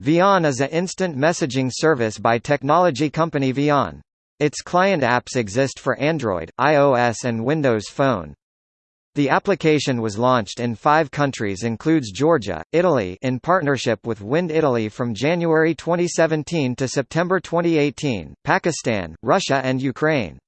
Veon is an instant messaging service by technology company Veon. Its client apps exist for Android, iOS and Windows Phone. The application was launched in five countries includes Georgia, Italy in partnership with Wind Italy from January 2017 to September 2018, Pakistan, Russia and Ukraine.